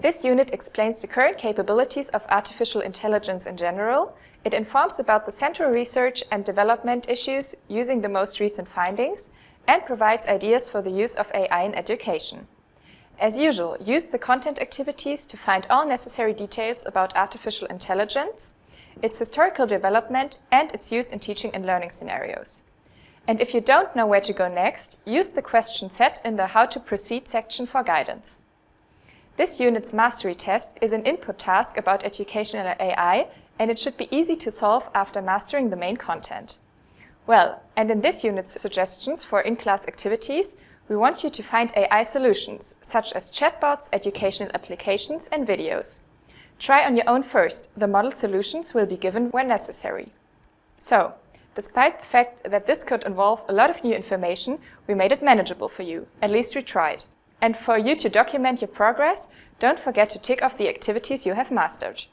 This unit explains the current capabilities of artificial intelligence in general, it informs about the central research and development issues using the most recent findings, and provides ideas for the use of AI in education. As usual, use the content activities to find all necessary details about artificial intelligence, its historical development, and its use in teaching and learning scenarios. And if you don't know where to go next, use the question set in the How to Proceed section for guidance. This unit's mastery test is an input task about educational AI and it should be easy to solve after mastering the main content. Well, and in this unit's suggestions for in-class activities, we want you to find AI solutions, such as chatbots, educational applications and videos. Try on your own first, the model solutions will be given when necessary. So, despite the fact that this could involve a lot of new information, we made it manageable for you, at least we tried. And for you to document your progress, don't forget to tick off the activities you have mastered.